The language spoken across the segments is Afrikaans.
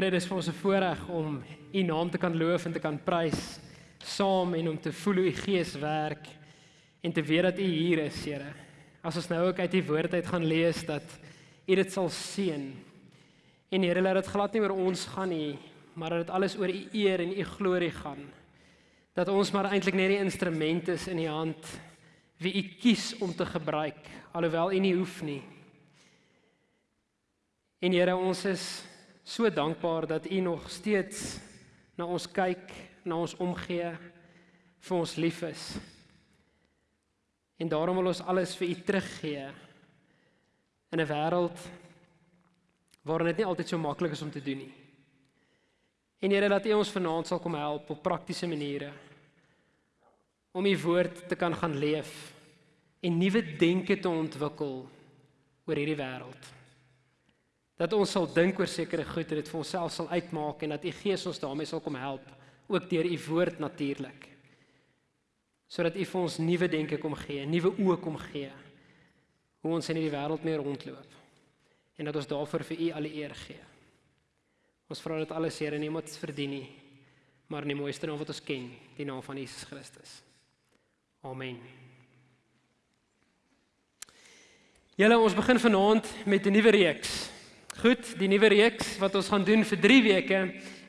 Here, dis vir ons 'n voorreg om U naam te kan loof en te kan prys saam en om te voel hoe U Gees werk en te weet dat U hier is, Here. As ons nou ook uit U woord uit gaan lees dat U dit sal seën. En Here, laat dit glad nie oor ons gaan nie, maar dat dit alles oor U eer en U glorie gaan. Dat ons maar eintlik net die instrument is in U hand wie U kies om te gebruik, alhoewel U nie hoef nie. En Here, ons is so dankbaar dat U nog steeds na ons kyk, na ons omgee, vir ons lief is. En daarom wil ons alles vir U teruggee in 'n wêreld waarin dit nie altyd so maklik is om te doen nie. En Here, dat U ons vanaand sal kom help op praktiese maniere om U woord te kan gaan leef en nuwe denke te ontwikkel oor hierdie wêreld dat ons sal dink oor sekere goed en dit vir onsself sal uitmaak en dat u Gees ons daarmee sal kom help ook deur u woord natuurlik sodat u vir ons nuwe denke kom gee, nuwe oë kom gee hoe ons in hierdie wêreld mee rondloop en dat ons daarvoor vir u al die eer gee. Ons vra dit alles Here nie omdat ons verdien nie, maar in die mooiste naam wat ons ken, die naam van Jesus Christus. Amen. Julle ons begin vanaand met 'n nuwe reeks. Goed, die nuwe reeks wat ons gaan doen vir 3 weke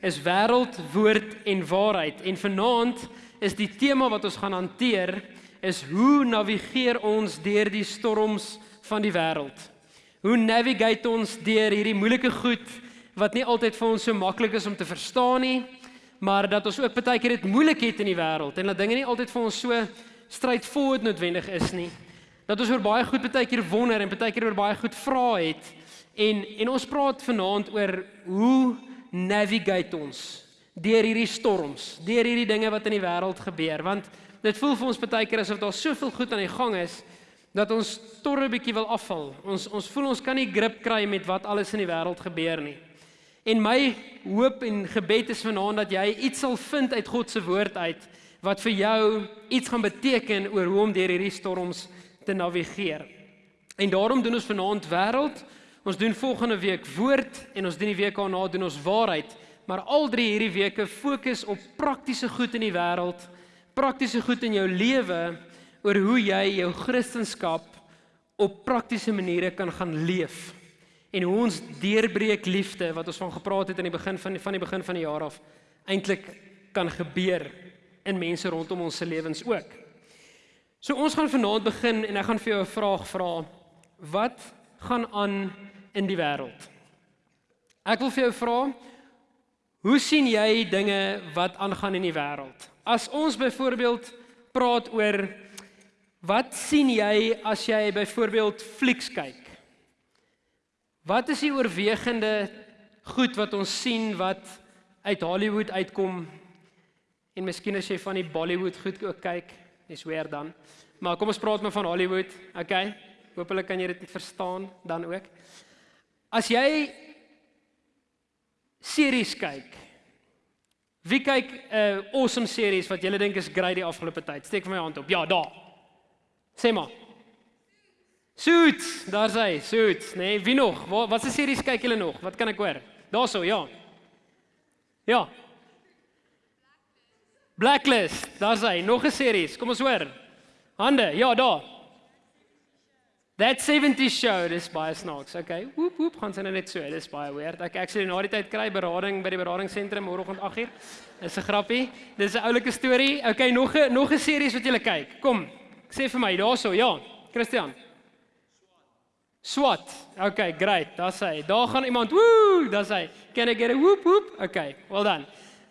is wêreld, woord en waarheid. En vanaand is die tema wat ons gaan hanteer is hoe navigeer ons deur die storms van die wêreld? Hoe navigate ons deur hierdie moeilike goed wat nie altyd vir ons so maklik is om te verstaan nie, maar dat ons ook baie keer dit moeilik het in die wêreld en dat dinge nie altyd vir ons so straightforward noodwendig is nie. Dat ons oor baie goed baie keer wonder en baie keer oor baie goed vra het. En en ons praat vanaand oor hoe navigate ons deur hierdie storms, deur hierdie dinge wat in die wêreld gebeur, want dit voel vir ons baie keer asof daar soveel goed aan die gang is dat ons torre bietjie wil afval. Ons ons voel ons kan nie grip kry met wat alles in die wêreld gebeur nie. En my hoop en gebed is vanaand dat jy iets sal vind uit God se woord uit wat vir jou iets gaan beteken oor hoe om deur hierdie storms te navigeer. En daarom doen ons vanaand wêreld Ons doen volgende week woord en ons doen die week daarna doen ons waarheid, maar al drie hierdie weke fokus op praktiese goed in die wêreld, praktiese goed in jou lewe oor hoe jy jou kristendom op praktiese maniere kan gaan leef en hoe ons deurbreek liefde wat ons van gepraat het aan die begin van die, van die begin van die jaar af eintlik kan gebeur in mense rondom ons se lewens ook. So ons gaan vanaand begin en ek gaan vir jou 'n vraag vra. Wat gaan aan in die wêreld. Ek wil vir jou vra, hoe sien jy dinge wat aangaan in die wêreld? As ons byvoorbeeld praat oor wat sien jy as jy byvoorbeeld flieks kyk? Wat is die oorwegende goed wat ons sien wat uit Hollywood uitkom? En miskien as jy van die Bollywood goed ook kyk, dis weer dan. Maar kom ons praat maar van Hollywood, okay? Hoopelik kan jy dit verstaan dan ook. As jy series kyk. Wie kyk 'n uh, awesome series wat julle dink is great die afgelope tyd? Steek my hand op. Ja, daar. Sê maar. Suits, daar's hy, Suits, nee, wie nog? Wat watse series kyk julle nog? Wat kan ek hoor? Daarso, ja. Ja. Blacklist, daar's hy, nog 'n series. Kom ons hoor. Hande, ja, daar. That 70s show, dis baie snaaks. Okay. Woep woep, gaan sy nou net so. Dis baie weird. Ek actually na die tyd kry berading by die beradingsentrum môreoggend 8uur. Dis 'n grappie. Dis 'n oulike storie. Okay, nog 'n nog 'n series wat jy kyk. Kom. Sê vir my daarso. Ja, Christian. SWAT. Okay, great. Daar's hy. Daar gaan iemand. Woe, daar's hy. Can I get a whoop whoop? Okay, well done.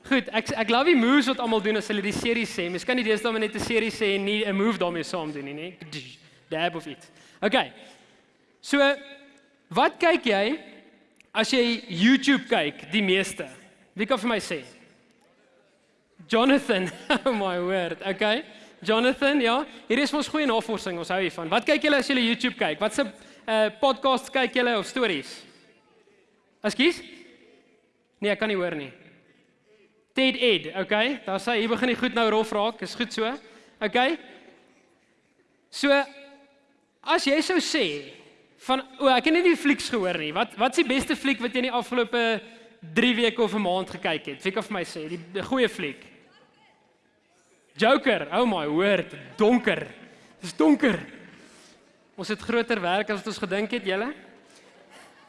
Goed, ek ek love die moves wat almal doen as hulle die serie sê. Mens kan nie deesdae net 'n serie sê en nie 'n move daarmee saam doen nie, nê? Dab of it. Okay. So wat kyk jy as jy YouTube kyk die meeste? Wie kan vir my sê? Jonathan, oh my word. Okay. Jonathan, ja. Hier is ons goeie navorsing, ons hou hiervan. Wat kyk julle as julle YouTube kyk? Wat se uh podcasts kyk julle of stories? Ekskuus? Nee, ek kan nie hoor nie. TED Ed, okay? Daar sê hier begin die goed nou rof raak. Is goed so. Okay. So As jy sou sê van o, ek het net die flieks gehoor nie. Wat wat is die beste fliek wat jy in die afgelope 3 weke of 'n maand gekyk het? Wie kan vir my sê die, die goeie fliek? Joker. Oh my word, donker. Dis donker. Ons het groter werk as wat ons gedink het, julle.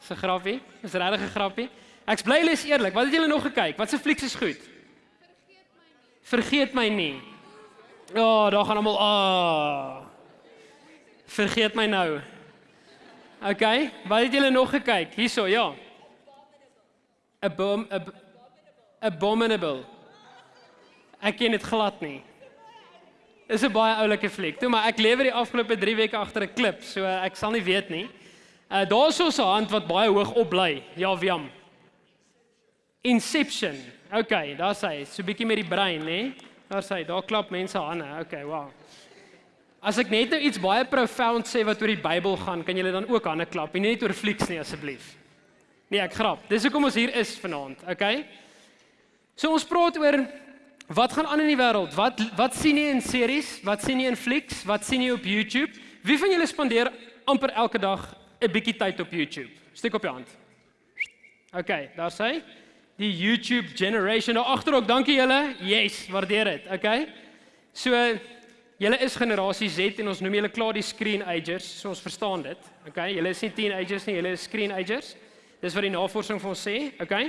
Dis 'n grappie. Dis regtig 'n grappie. Ek's bly julle is eerlik. Wat het julle nog gekyk? Wat se flieks is goed? Vergeet my nie. Ja, oh, daar gaan almal ah. Vergeet my nou. OK, wat het julle nog gekyk? Hierso, ja. Abom ab, abominable. Ek ken dit glad nie. Is 'n baie oulike fliek. Toe maar ek lewer die afgelope 3 weke agter 'n klip, so ek sal nie weet nie. Uh daar's so 'n hand wat baie hoog op bly. Ja, Wiam. Inception. OK, daar sê, so 'n bietjie met die brein, nê? Daar sê, daar klap mense hande. OK, wow. As ek net nou iets baie profound sê wat oor die Bybel gaan, kan julle dan ook hande klap, nie net oor flieks nie asseblief. Nee, ek grap. Dis hoekom ons hier is vanaand, okay? So ons praat oor wat gaan aan in die wêreld? Wat wat sien jy in series? Wat sien jy in flieks? Wat sien jy op YouTube? Wie van julle spandeer amper elke dag 'n bietjie tyd op YouTube? Steek op jou hand. Okay, daar sê die YouTube generation daar agter ook. Dankie julle. Yes, waardeer dit. Okay. So Julle is generasie Z en ons noem julle klaar die screenagers, so ons verstaan dit. Okay, julle is nie teenagers nie, julle is screenagers. Dis wat die navorsing vir ons sê, okay?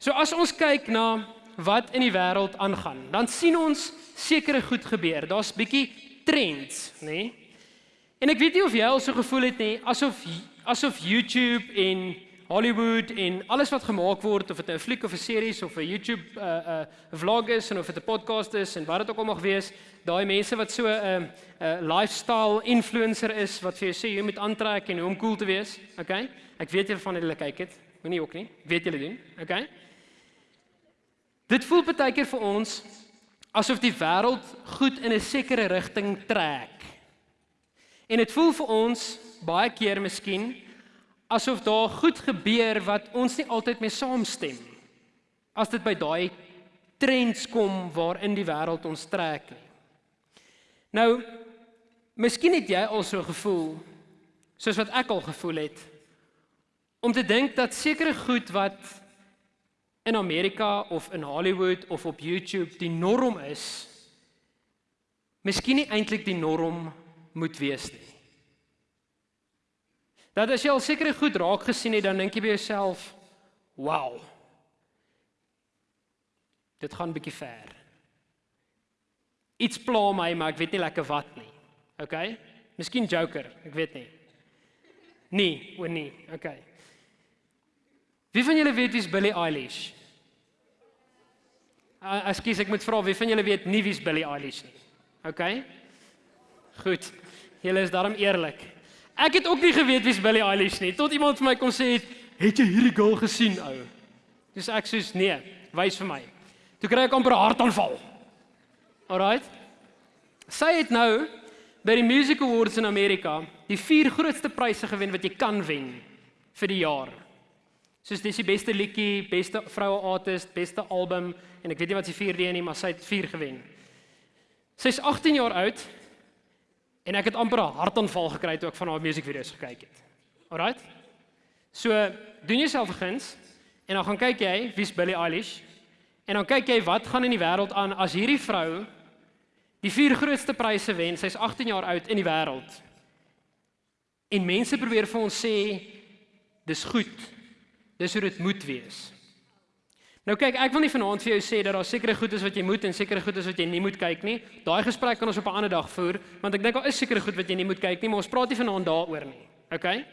So as ons kyk na wat in die wêreld aangaan, dan sien ons sekere goed gebeur. Daar's bietjie trends, nê? En ek weet nie of jy al so gevoel het nie, asof asof YouTube en Hollywood en alles wat gemaak word of dit 'n fliek of 'n series of 'n YouTube 'n uh, 'n uh, vlog is en of dit 'n podcast is en wat dit ook al mag wees, daai mense wat so 'n uh, 'n uh, lifestyle influencer is wat vir jou sê jy moet aantrek en hoe om cool te wees, okay? Ek weet julle van hulle kyk dit, moenie ook nie. Weet julle doen, okay? Dit voel baie keer vir ons asof die wêreld goed in 'n sekere rigting trek. En dit voel vir ons baie keer miskien asof daar goed gebeur wat ons nie altyd mee saamstem as dit by daai trends kom waarin die wêreld ons trek nie. Nou, miskien het jy al so gevoel soos wat ek al gevoel het om te dink dat sekere goed wat in Amerika of in Hollywood of op YouTube die norm is, miskien nie eintlik die norm moet wees nie. Dat as jy al sekere goed raak gesien het, dan dink jy by jouself, "Wow. Dit gaan bietjie ver." Iets pla my, maar ek weet nie lekker wat nie. OK? Miskien Joker, ek weet nie. Nee, o nee. OK. Wie van julle weet wie's Billie Eilish? Ekskuus, ek moet vra wie van julle weet nie wie's Billie Eilish nie. OK? Goed. Julle is daarom eerlik. Ek het ook nie geweet wie's Billie Eilish nie tot iemand vir my kom sê het, "Het jy hierdie girl gesien, ou?" Dis ek sê, "Nee, wys vir my." Toe kry ek amper 'n hartaanval. Alraight. Sy het nou by die Music Awards in Amerika die vier grootste pryse gewen wat jy kan wen vir die jaar. Soos dis die beste liedjie, beste vroue artist, beste album en ek weet nie wat sy vierde nie, maar sy het vier gewen. Sy's 18 jaar oud En ek het amper 'n hartaanval gekry toe ek van haar musiekvideo's gekyk het. Alraight? So, doen jouself guns en dan gaan kyk jy wie's Billie Eilish en dan kyk jy wat gaan in die wêreld aan as hierdie vrou die vier grootste pryse wen. Sy's 18 jaar oud in die wêreld. En mense probeer vir ons sê dis goed. Dis hoe dit moet wees. Nou kyk, ek wil nie vanaand vir jou sê dat daar sekere goed is wat jy moet en sekere goed is wat jy nie moet kyk nie. Daai gesprek kan ons op 'n ander dag voer, want ek dink daar is sekere goed wat jy nie moet kyk nie, maar ons praat nie vanaand daaroor nie. Okay?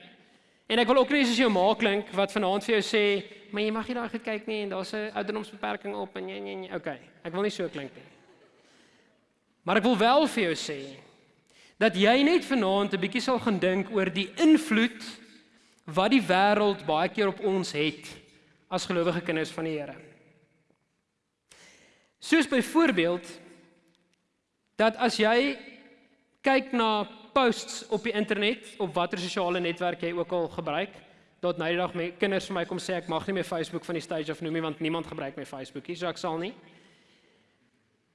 En ek wil ook nie soos jou ma klink wat vanaand vir jou sê, maar jy mag nie daai goed kyk nie en daar's 'n ouderdomsbeperking op en nee nee nee. Okay. Ek wil nie so klink nie. Maar ek wil wel vir jou sê dat jy net vanaand 'n bietjie sal gaan dink oor die invloed wat die wêreld baie keer op ons het as gelowige kinders van die Here. Soos byvoorbeeld dat as jy kyk na posts op die internet op watter sosiale netwerk jy ook al gebruik, tot nou die dag my kinders vir my kom sê ek mag nie meer Facebook van die stage af noem nie want niemand gebruik my Facebook nie, so ek sal nie.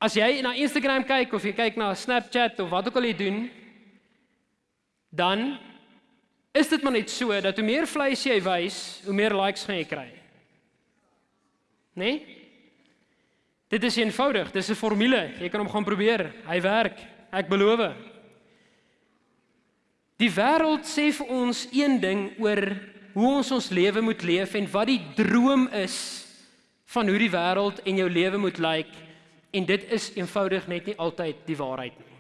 As jy na Instagram kyk of jy kyk na Snapchat of wat ook al jy doen, dan is dit maar net so dat hoe meer vleis jy wys, hoe meer likes gaan jy kry. Né? Nee? Dit is eenvoudig, dis 'n formule. Jy kan hom gaan probeer. Hy werk. Ek beloof. Die wêreld sê vir ons een ding oor hoe ons ons lewe moet leef en wat die droom is van hoe die wêreld en jou lewe moet lyk en dit is eenvoudig net nie altyd die waarheid nie.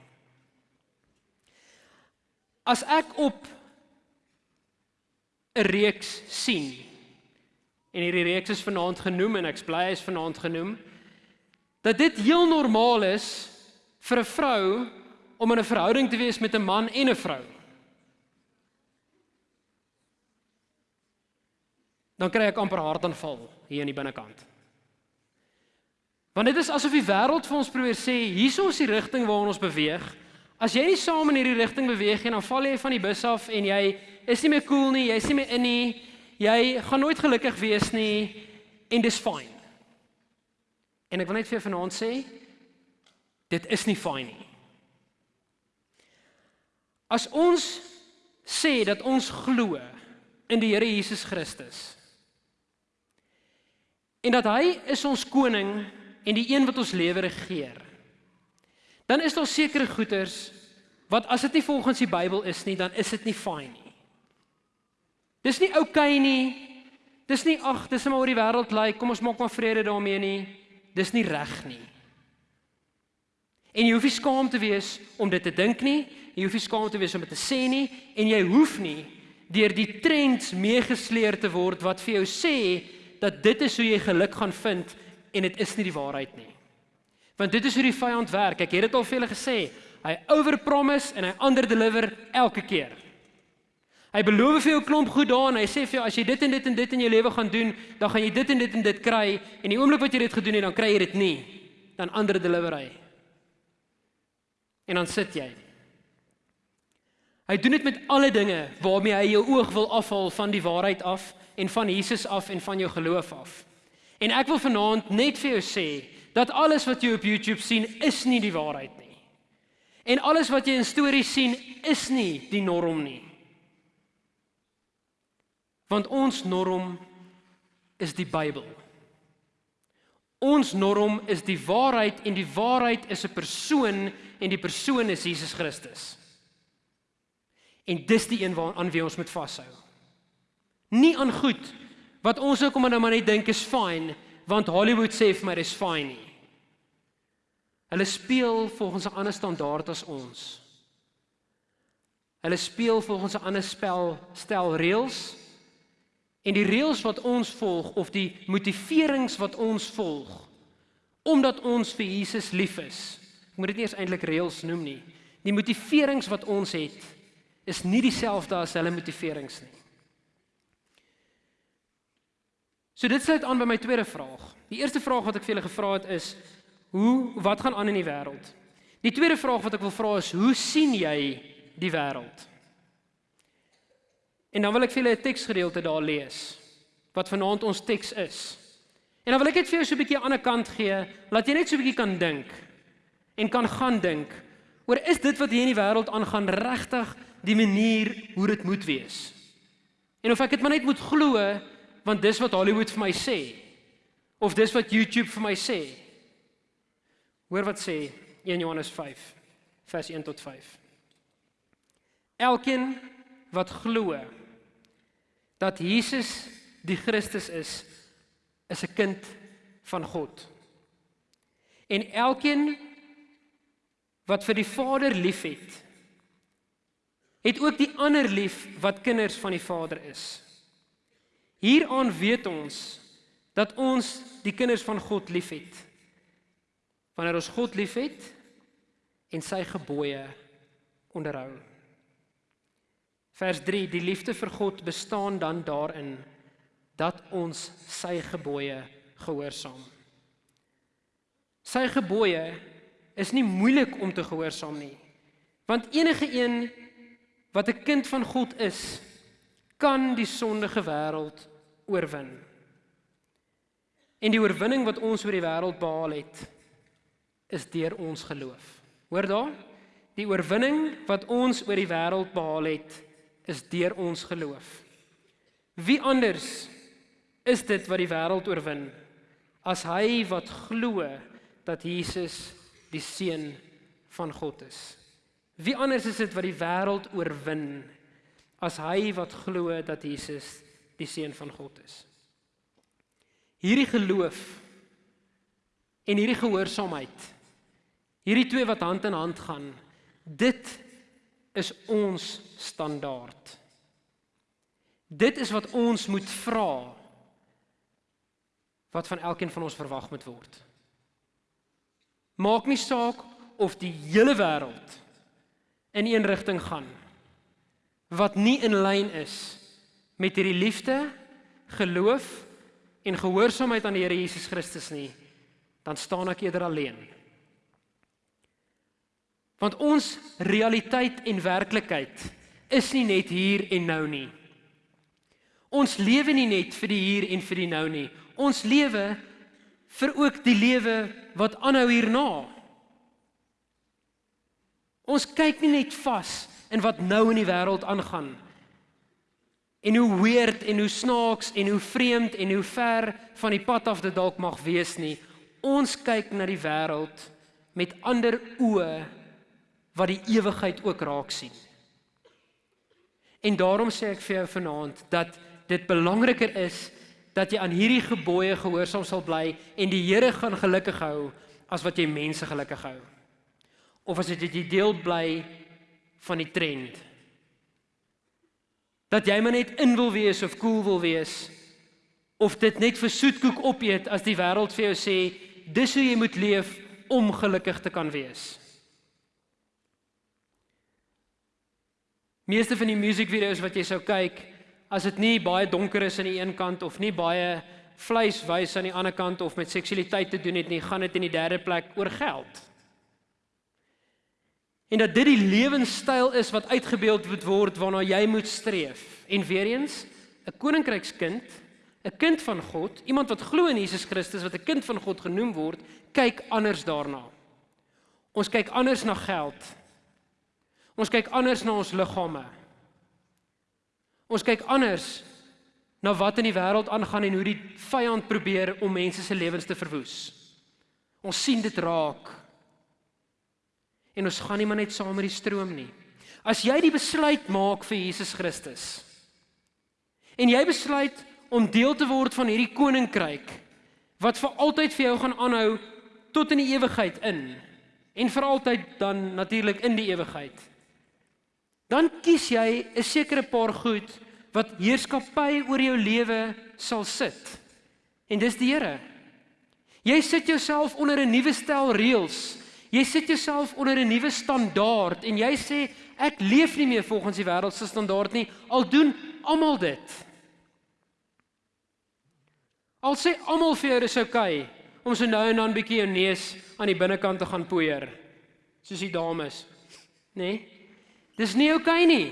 As ek op 'n reeks sien en hierdie reeks is vanaand genoem en ek's bly is vanaand genoem dat dit heel normaal is vir 'n vrou om in 'n verhouding te wees met 'n man en 'n vrou. Dan kry ek amper hartaanval hier in die binnekant. Want dit is asof die wêreld vir ons probeer sê, hierso is die rigting waarin ons beweeg. As jy nie saam in hierdie rigting beweeg nie, dan val jy van die bus af en jy is nie meer cool nie, jy's nie meer in nie. Jy gaan nooit gelukkig wees nie en dis fyn. En ek wil net vir vanaand sê dit is nie fyn nie. As ons sê dat ons glo in die Here Jesus Christus en dat hy is ons koning en die een wat ons lewe regeer. Dan is daar sekere goeders wat as dit nie volgens die Bybel is nie, dan is dit nie fyn nie. Dis nie oukei okay nie. Dis nie ag, dis net maar oor die wêreld lyk. Kom ons maak maar vrede daarmee nie dis nie reg nie. En jy hoef nie skaam te wees om dit te dink nie, jy hoef nie skaam te wees om dit te sê nie en jy hoef nie deur die trends meegesleer te word wat vir jou sê dat dit is hoe jy geluk gaan vind en dit is nie die waarheid nie. Want dit is hoe die vyand werk. Ek het dit al vir julle gesê. Hy overpromise en hy underdeliver elke keer. Hy beloof vir jou 'n klomp goed daar en hy sê vir jou as jy dit en dit en dit in jou lewe gaan doen, dan gaan jy dit en dit en dit kry en die oomblik wat jy dit gedoen het, dan kry jy dit nie. Dan ander deliver hy. En dan sit jy. Hy doen dit met alle dinge waarmee hy jou oog wil afhaal van die waarheid af en van Jesus af en van jou geloof af. En ek wil vanaand net vir jou sê dat alles wat jy op YouTube sien is nie die waarheid nie. En alles wat jy in stories sien is nie die norm nie. Want ons norm is die Bybel. Ons norm is die waarheid en die waarheid is 'n persoon en die persoon is Jesus Christus. En dis die een waaraan wie ons moet vashou. Nie aan goed wat ons ook om nou maar net dink is fyn, want Hollywood sê vir my dis fyn nie. Hulle speel volgens 'n ander standaard as ons. Hulle speel volgens 'n ander spel stel reëls En die reëls wat ons volg of die motiverings wat ons volg omdat ons vir Jesus lief is. Ek moet dit nie eens eintlik reëls noem nie. Die motiverings wat ons het is nie dieselfde as hulle motiverings nie. So dit sluit aan by my tweede vraag. Die eerste vraag wat ek vir julle gevra het is hoe wat gaan aan in die wêreld? Die tweede vraag wat ek wil vra is hoe sien jy die wêreld? En dan wil ek vir julle 'n teksgedeelte daar lees wat vanaand ons teks is. En dan wil ek net vir jou so 'n bietjie aan 'n ander kant gee, laat jy net so 'n bietjie kan dink en kan gaan dink oor is dit wat hier in die wêreld aangaan regtig die manier hoe dit moet wees? En of ek dit maar net moet glo want dis wat Hollywood vir my sê of dis wat YouTube vir my sê. Hoor wat sê 1 Johannes 5 vers 1 tot 5. Elkeen wat glo dat Jesus die Christus is, is 'n kind van God. En elkeen wat vir die Vader liefhet, het ook die ander lief wat kinders van die Vader is. Hieraan weet ons dat ons die kinders van God liefhet. Wanneer ons God liefhet en sy gebooie onderhou. Vers 3: Die liefde vir God bestaan dan daarin dat ons sy gebooie gehoorsaam. Sy gebooie is nie moeilik om te gehoorsaam nie. Want enige een wat 'n kind van God is, kan die sondige wêreld oorwin. En die oorwinning wat ons oor die wêreld behaal het, is deur ons geloof. Hoor daar? Die oorwinning wat ons oor die wêreld behaal het, is deur ons geloof. Wie anders is dit wat die wêreld oorwin as hy wat glo dat Jesus die seun van God is. Wie anders is dit wat die wêreld oorwin as hy wat glo dat Jesus die seun van God is? Hierdie geloof en hierdie gehoorsaamheid, hierdie twee wat hand in hand gaan, dit is ons standaard. Dit is wat ons moet vra wat van elkeen van ons verwag moet word. Maak nie saak of die hele wêreld in een rigting gaan wat nie in lyn is met hierdie liefde, geloof en gehoorsaamheid aan die Here Jesus Christus nie, dan staan ek eerder alleen. Want ons realiteit en werklikheid is nie net hier en nou nie. Ons lewe nie net vir die hier en vir die nou nie. Ons lewe vir ook die lewe wat aanhou hierna. Ons kyk nie net vas in wat nou in die wêreld aangaan en hoe weird en hoe snaaks en hoe vreemd en hoe ver van die pad af dit dalk mag wees nie. Ons kyk na die wêreld met ander oë wat die ewigheid ook raak sien. En daarom sê ek vir jou vanaand dat dit belangriker is dat jy aan hierdie gebooie gehoorsaam sal bly en die Here gaan gelukkig hou as wat jy mense gelukkig hou. Of as dit jy deel bly van die trend. Dat jy maar net in wil wees of cool wil wees of dit net vir soetkoek opeet as die wêreld vir jou sê dis hoe jy moet leef om gelukkig te kan wees. Meeste van die musiekvideo's wat jy sou kyk, as dit nie baie donker is aan die een kant of nie baie vleis wys aan die ander kant of met seksualiteit te doen het nie, gaan dit in die derde plek oor geld. En dat dit die lewenstyl is wat uitgebeeld moet word waarna jy moet streef. En weer eens, 'n koninkrykskind, 'n kind van God, iemand wat glo in Jesus Christus wat 'n kind van God genoem word, kyk anders daarna. Ons kyk anders na geld. Ons kyk anders na ons liggame. Ons kyk anders na wat in die wêreld aangaan en hoe die vyand probeer om mense se lewens te verwoes. Ons sien dit raak. En ons gaan nie maar net saam met die stroom nie. As jy die besluit maak vir Jesus Christus en jy besluit om deel te word van hierdie koninkryk wat vir altyd vir jou gaan aanhou tot in die ewigheid in en vir altyd dan natuurlik in die ewigheid dan kies jy 'n sekere paar goed wat heerskappy oor jou lewe sal sit. En dis die Here. Jy sit jouself onder 'n nuwe stel reëls. Jy sit jouself onder 'n nuwe standaard en jy sê ek leef nie meer volgens die wêreld se standaard nie. Al doen almal dit. Al sê almal vir jou dis oukei okay, om so nou en dan bietjie jou neus aan die binnekant te gaan poeier. Soos die dames. Nê? Nee? Dis nie oukei okay nie.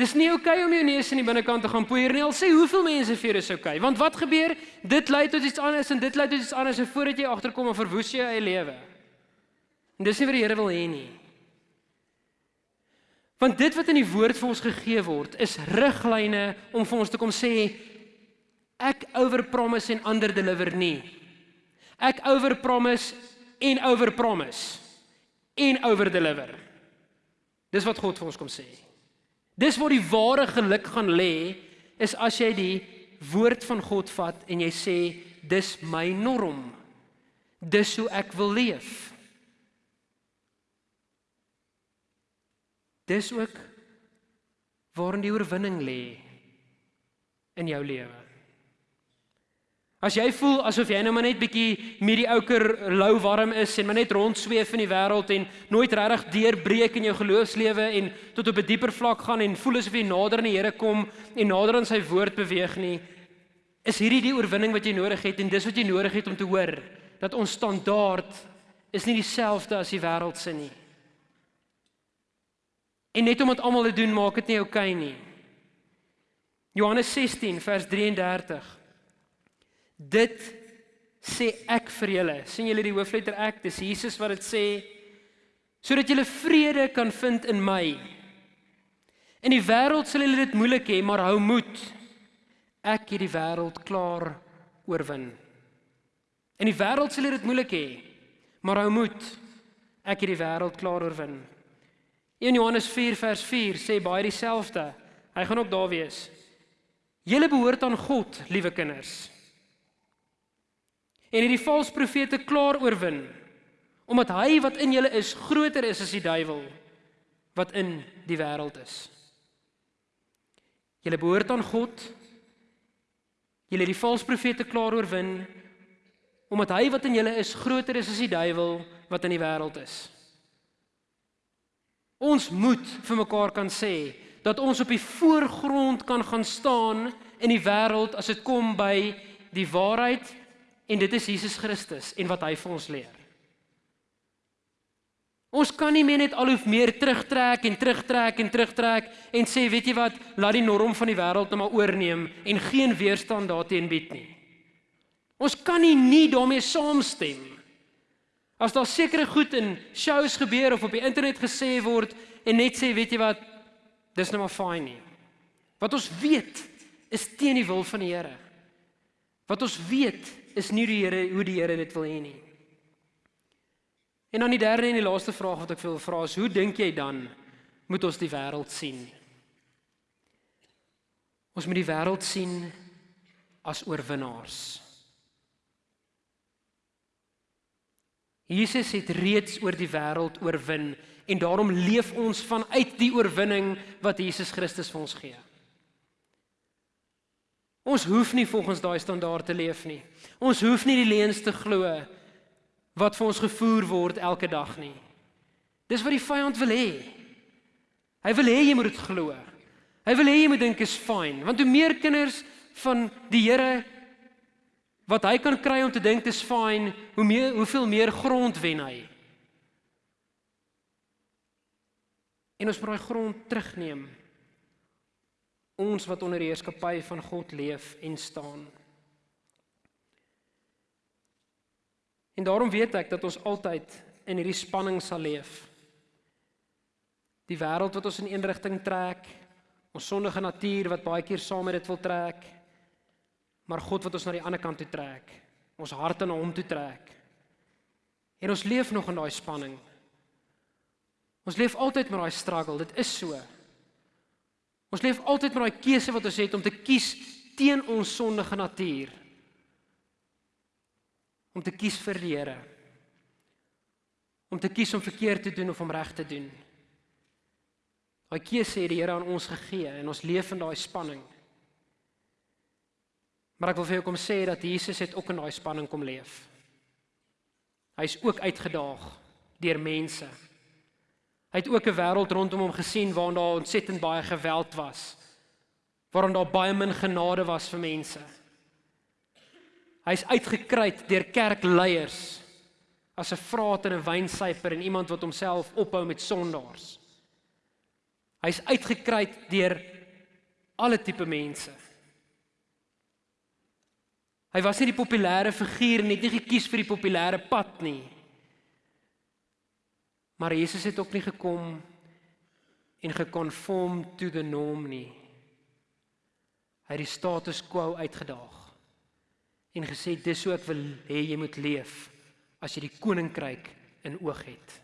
Dis nie oukei okay om jou neus in die binnekant te gaan poeier nie. Al sê hoeveel mense vir is oukei. Okay. Want wat gebeur? Dit lei tot iets anders en dit lei tot iets anders en voordat jy agterkom verwoes jy eie lewe. En dis nie wat die Here wil hê nie. Want dit wat in die woord vir ons gegee word, is riglyne om vir ons te kom sê ek overpromise en ander deliver nie. Ek overpromise en overpromise en overdeliver. Dis wat God vir ons kom sê. Dis waar die ware geluk gaan lê is as jy die woord van God vat en jy sê dis my norm. Dis hoe ek wil leef. Dis ook waarin die oorwinning lê in jou lewe. As jy voel asof jy nou maar net bietjie medioker lou warm is en maar net rondsweef in die wêreld en nooit regtig deurbreek in jou geloofslewe en tot op 'n dieper vlak gaan en voel asof jy nader aan die Here kom en nader aan sy woord beweeg nie, is hierdie die oorwinning wat jy nodig het en dis wat jy nodig het om te hoor dat ons standaard is nie dieselfde as die wêreld se nie. En net omdat almal dit doen, maak dit nie oukei okay nie. Johannes 16 vers 33 Dit sê ek vir julle. sien julle die hoofletter ek? Dis Jesus wat dit sê sodat julle vrede kan vind in my. In die wêreld sal julle dit moeilik hê, maar hou moed. Ek het die wêreld klaar oorwin. In die wêreld sal jy dit moeilik hê, maar hou moed. Ek het die wêreld klaar oorwin. 1 Johannes 4 vers 4 sê baie dieselfde. Hy gaan ook daar wees. Julle behoort aan God, liewe kinders. En hierdie valse profete klaar oorwin omdat hy wat in julle is groter is as die duiwel wat in die wêreld is. Julle behoort aan God. Julle het die valse profete klaar oorwin omdat hy wat in julle is groter is as die duiwel wat in die wêreld is. Ons moet vir mekaar kan sê dat ons op die voorgrond kan gaan staan in die wêreld as dit kom by die waarheid en dit is Jesus Christus en wat hy vir ons leer. Ons kan nie meer net al hoe meer terugtrek en terugtrek en terugtrek en sê weet jy wat, laat die norm van die wêreld net maar oorneem en geen weerstand daarteen bied nie. Ons kan nie nie daarmee saamstem. As daar sekere goed in shows gebeur of op die internet gesê word en net sê weet jy wat, dis nou maar fyn nie. Wat ons weet is teen die wil van die Here. Wat ons weet is nie die Here hoe die Here dit wil hê nie. En dan die derde en die laaste vraag wat ek wil vra is hoe dink jy dan moet ons die wêreld sien? Ons moet die wêreld sien as oorwinnaars. Jesus het reeds oor die wêreld oorwin en daarom leef ons vanuit die oorwinning wat Jesus Christus vir ons gee. Ons hoef nie volgens daai standaard te leef nie. Ons hoef nie die leuns te glo wat vir ons gevoer word elke dag nie. Dis wat die vyand wil hê. Hy wil hê jy moet dit glo. Hy wil hê jy moet dink is fyn, want hoe meer kinders van die Here wat hy kan kry om te dink dis fyn, hoe meer hoeveel meer grond wen hy. En ons moet daai grond terugneem. Ons wat onder die heerskappy van God leef en staan. En daarom weet ek dat ons altyd in hierdie spanning sal leef. Die wêreld wat ons in een rigting trek, ons sondige natuur wat baie keer saam met dit wil trek, maar God wat ons na die ander kant toe trek, ons harte na hom toe trek. En ons leef nog in daai spanning. Ons leef altyd met daai struggle, dit is so. Ons leef altyd met daai keuse wat ons het om te kies teen ons sondige natuur om te kies vir die Here. Om te kies om verkeerd te doen of om reg te doen. Daai keuse het die Here aan ons gegee en ons leef in daai spanning. Maar ek wil vir jou kom sê dat Jesus het ook in daai spanning kom leef. Hy's ook uitgedaag deur mense. Hy het ook 'n wêreld rondom hom gesien waar daar ontsettend baie geweld was. Waar daar baie min genade was vir mense. Hy's uitgekruit deur kerkleiers as 'n vraat en 'n wynsyfer en iemand wat homself ophou met sondaars. Hy's uitgekruit deur alle tipe mense. Hy was nie die populêre figuur nie, nie gekies vir die populêre pad nie. Maar Jesus het ook nie gekom en gekonform to the norm nie. Hy het die status quo uitgedaag en gesê dis hoe ek wil hê jy moet leef as jy die koninkryk in oog het.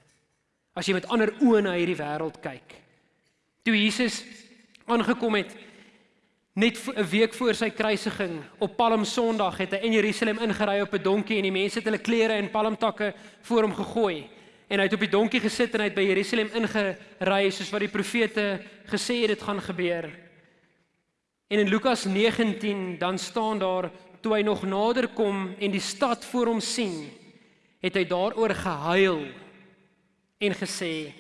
As jy met ander oë na hierdie wêreld kyk. Toe Jesus aangekom het net 'n week voor sy kruisiging op Palm Sondag het hy in Jerusalem ingery op 'n donkie en die mense het hulle klere en palmtakke voor hom gegooi en hy het op die donkie gesit en hy het by Jerusalem ingery soos wat die profete gesê het dit gaan gebeur. En in Lukas 19 dan staan daar toe hy nog nader kom en die stad voor hom sien, het hy daaroor gehuil en gesê: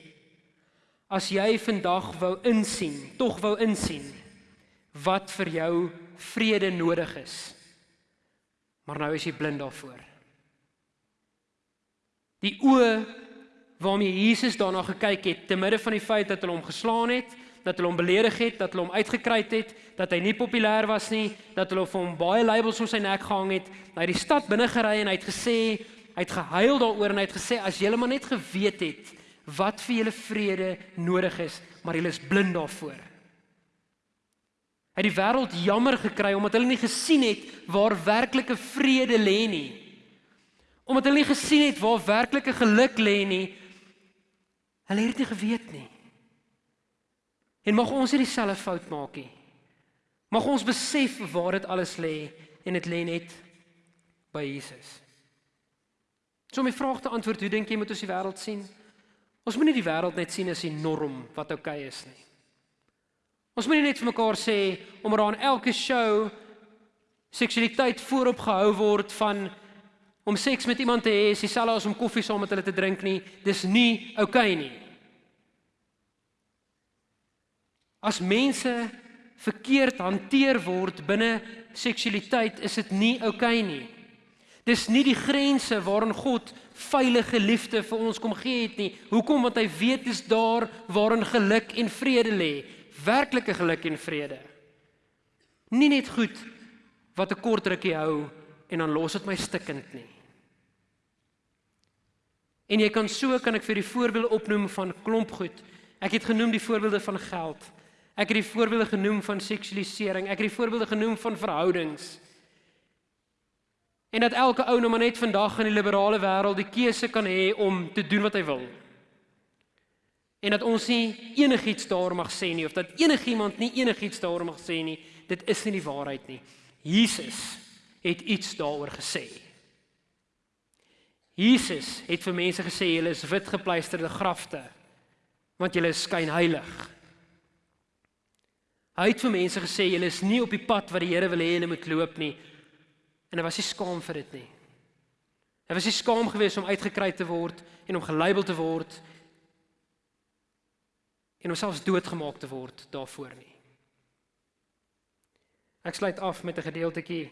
As jy vandag wou insien, tog wou insien wat vir jou vrede nodig is. Maar nou is jy blind daarvoor. Die oë waarmee Jesus daarna gekyk het, te midde van die feit dat hulle hom geslaan het, dat hulle hom beledig het, dat hulle hom uitgekruit het, dat hy nie populêr was nie, dat hulle vir hom baie labels om sy nek gehang het. Hy het die stad binne gery en hy het gesê, hy het gehuil daaroor en hy het gesê as julle maar net geweet het wat vir julle vrede nodig is, maar julle is blind daarvoor. Hy het die wêreld jammer gekry omdat hulle nie gesien het waar werklike vrede lê nie. Omdat hulle nie gesien het waar werklike geluk lê nie. Hulle het dit nie geweet nie. En mag ons nie dieselfde fout maak nie. Mag ons besef waar dit alles lê en dit lê net by Jesus. So my vraag te antwoord, hoe dink jy moet ons die wêreld sien? Ons moenie die wêreld net sien as 'n norm wat oukei okay is nie. Ons moenie net vir mekaar sê om daar aan elke show seksualiteit voorop gehou word van om seks met iemand te hê is dieselfde as om koffie saam met hulle te drink nie. Dis nie oukei okay nie. As mense verkeerd hanteer word binne seksualiteit, is dit nie oukei okay nie. Dis nie die grense waarin God veilige liefde vir ons kom gee het nie. Hoekom? Want hy weet dis daar waarin geluk en vrede lê. Werklike geluk en vrede. Nie net goed wat 'n kort rukkie hou en dan los dit my stikkend nie. En jy kan so kan ek vir die voorbeelde opnoem van klomp goed. Ek het genoem die voorbeelde van geld. Ek het die voorbeelde genoem van seksualisering. Ek het die voorbeelde genoem van verhoudings. En dat elke ou nou maar net vandag in die liberale wêreld die keuse kan hê om te doen wat hy wil. En dat ons nie enigiets daar mag sê nie of dat enigiemand nie enigiets daar mag sê nie, dit is nie die waarheid nie. Jesus het iets daaroor gesê. Jesus het vir mense gesê julle is wit gepleisterde grafte want julle is skynheilig. Hy het vir mense gesê julle is nie op die pad wat die Here wil hê julle moet loop nie, En hy was nie skaam vir dit nie. Hy was nie skaam gewees om uitgekry te word en om gelabel te word en homself doodgemaak te word daarvoor nie. Ek sluit af met 'n gedeeltjie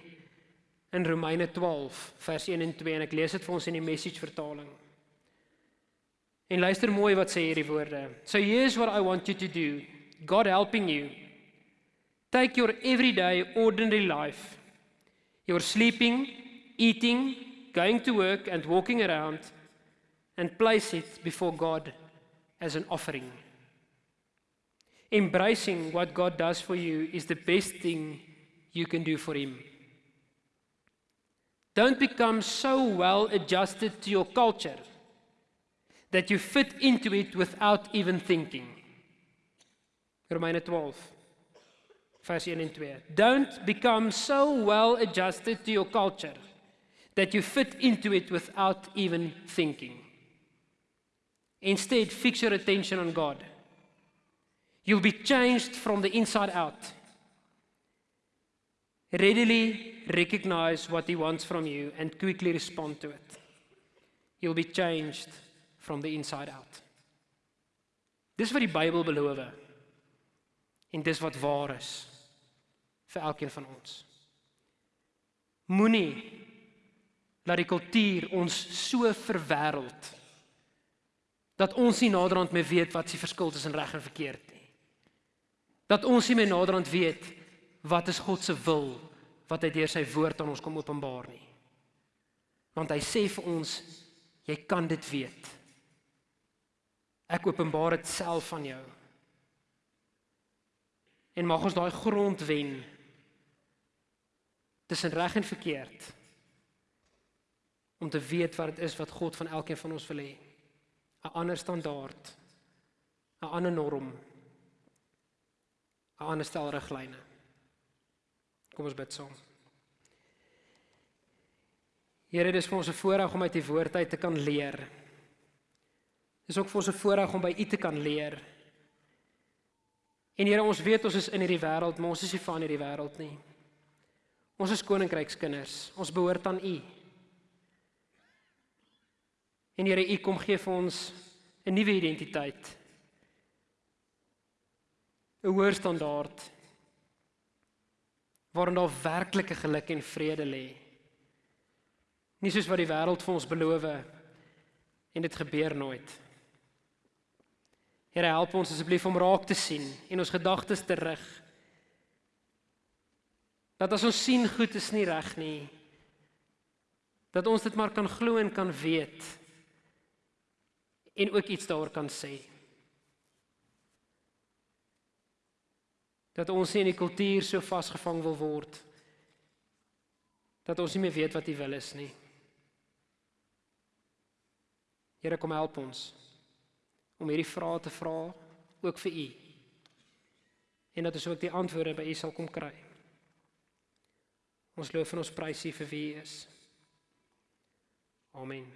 in Romeine 12 vers 1 en 2 en ek lees dit vir ons in die message vertaling. En luister mooi wat sê hierdie woorde. So here's what I want you to do. God helping you. Take your everyday ordinary life You're sleeping, eating, going to work, and walking around, and place it before God as an offering. Embracing what God does for you is the best thing you can do for Him. Don't become so well adjusted to your culture that you fit into it without even thinking. Romeine 12 vers 1 en 2. Don't become so well adjusted to your culture that you fit into it without even thinking. Instead, fix your attention on God. You'll be changed from the inside out. Readily recognize what He wants from you and quickly respond to it. You'll be changed from the inside out. Dis wat die Bybel beloof. En dis wat waar is vir elkeen van ons. Moenie laat die kultuur ons so verwêreld dat ons nie naderhand meer weet wat se verskil tussen reg en verkeerd nie. Dat ons nie meer naderhand weet wat is God se wil wat hy deur sy woord aan ons kom openbaar nie. Want hy sê vir ons jy kan dit weet. Ek openbaar dit self aan jou. En mag ons daai grond wen tussen reg en verkeerd om te weet wat dit is wat God van elkeen van ons wil hê. 'n Ander standaard, 'n ander norm, 'n ander stel riglyne. Kom ons bid saam. Here, dit is vir ons 'n voorreg om uit U woord uit te kan leer. Dit is ook vir ons 'n voorreg om by U te kan leer. En Here, ons weet ons is in hierdie wêreld, maar ons is nie van hierdie wêreld nie. Ons is koninkrykskinders. Ons behoort aan U. En Here, U kom gee vir ons 'n nuwe identiteit. 'n Hoër standaard waarin daar werklike geluk en vrede lê. Nie soos wat die wêreld vir ons beloof en dit gebeur nooit. Here, help ons asseblief om raak te sien en ons gedagtes te rig Dat as ons sien goed is nie reg nie. Dat ons dit maar kan glo en kan weet en ook iets daaroor kan sê. Dat ons nie in die kultuur so vasgevang wil word dat ons nie meer weet wat U wil is nie. Here kom help ons om hierdie vrae te vra ook vir U. En dat ons ook die antwoorde by U sal kom kry. Ons loof en ons prys U vir wie U is. Amen.